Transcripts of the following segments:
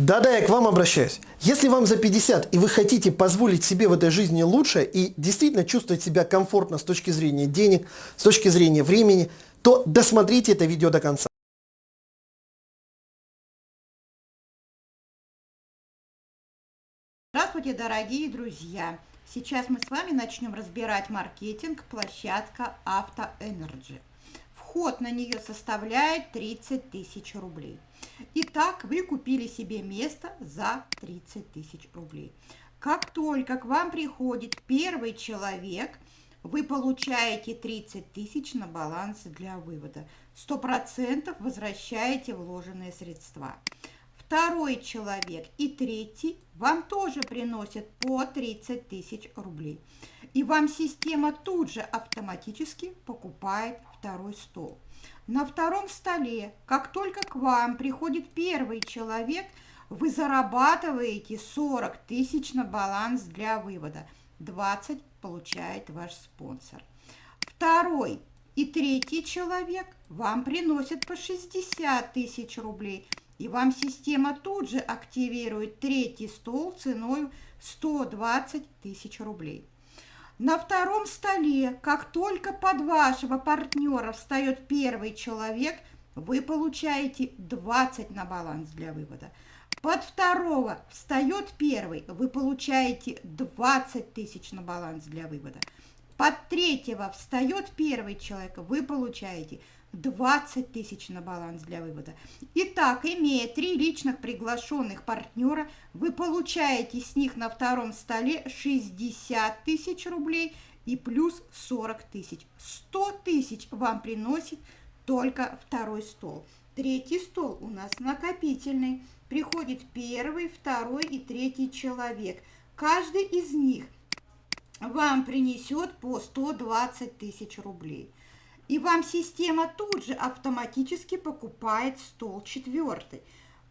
Да-да, я к вам обращаюсь. Если вам за 50 и вы хотите позволить себе в этой жизни лучше и действительно чувствовать себя комфортно с точки зрения денег, с точки зрения времени, то досмотрите это видео до конца. Здравствуйте, дорогие друзья! Сейчас мы с вами начнем разбирать маркетинг площадка Автоэнерджи. Вход на нее составляет 30 тысяч рублей. Итак, вы купили себе место за 30 тысяч рублей. Как только к вам приходит первый человек, вы получаете 30 тысяч на баланс для вывода. 100% возвращаете вложенные средства. Второй человек и третий вам тоже приносят по 30 тысяч рублей. И вам система тут же автоматически покупает второй стол. На втором столе, как только к вам приходит первый человек, вы зарабатываете 40 тысяч на баланс для вывода. 20 получает ваш спонсор. Второй и третий человек вам приносят по 60 тысяч рублей. И вам система тут же активирует третий стол ценой 120 тысяч рублей. На втором столе, как только под вашего партнера встает первый человек, вы получаете 20 на баланс для вывода. Под второго встает первый, вы получаете 20 тысяч на баланс для вывода. Под третьего встает первый человек, вы получаете 20 тысяч на баланс для вывода. Итак, имея три личных приглашенных партнера, вы получаете с них на втором столе 60 тысяч рублей и плюс 40 тысяч. 100 тысяч вам приносит только второй стол. Третий стол у нас накопительный. Приходит первый, второй и третий человек. Каждый из них вам принесет по 120 тысяч рублей. И вам система тут же автоматически покупает стол четвертый.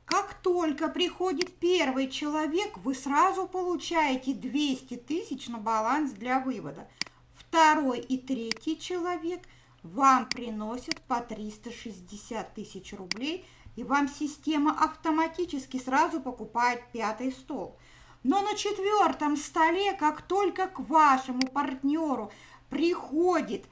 Как только приходит первый человек, вы сразу получаете 200 тысяч на баланс для вывода. Второй и третий человек вам приносят по 360 тысяч рублей, и вам система автоматически сразу покупает пятый стол. Но на четвертом столе, как только к вашему партнеру приходит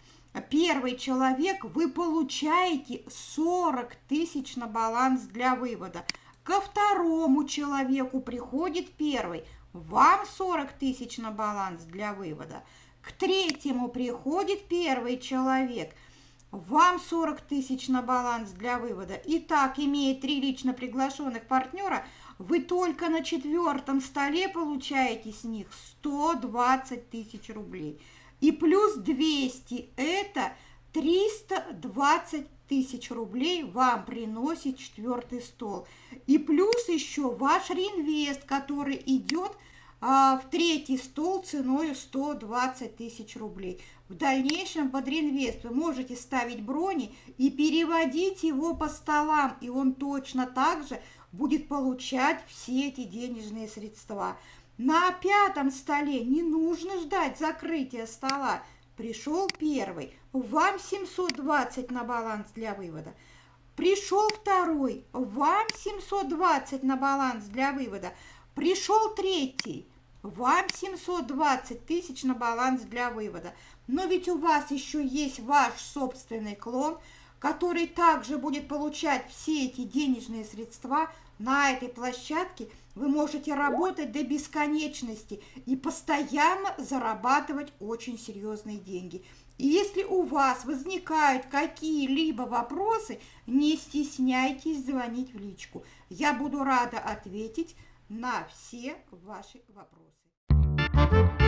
первый человек, вы получаете 40 тысяч на баланс для вывода. Ко второму человеку приходит первый, вам 40 тысяч на баланс для вывода. К третьему приходит первый человек, вам 40 тысяч на баланс для вывода. Итак, имея три лично приглашенных партнера, вы только на четвертом столе получаете с них 120 тысяч рублей и плюс 200 – это 320 тысяч рублей вам приносит четвертый стол. И плюс еще ваш реинвест, который идет а, в третий стол ценой 120 тысяч рублей. В дальнейшем под реинвест вы можете ставить брони и переводить его по столам, и он точно так же будет получать все эти денежные средства. На пятом столе не нужно ждать закрытия стола. Пришел первый, вам 720 на баланс для вывода. Пришел второй, вам 720 на баланс для вывода. Пришел третий, вам 720 тысяч на баланс для вывода. Но ведь у вас еще есть ваш собственный клон, который также будет получать все эти денежные средства на этой площадке – вы можете работать до бесконечности и постоянно зарабатывать очень серьезные деньги. И если у вас возникают какие-либо вопросы, не стесняйтесь звонить в личку. Я буду рада ответить на все ваши вопросы.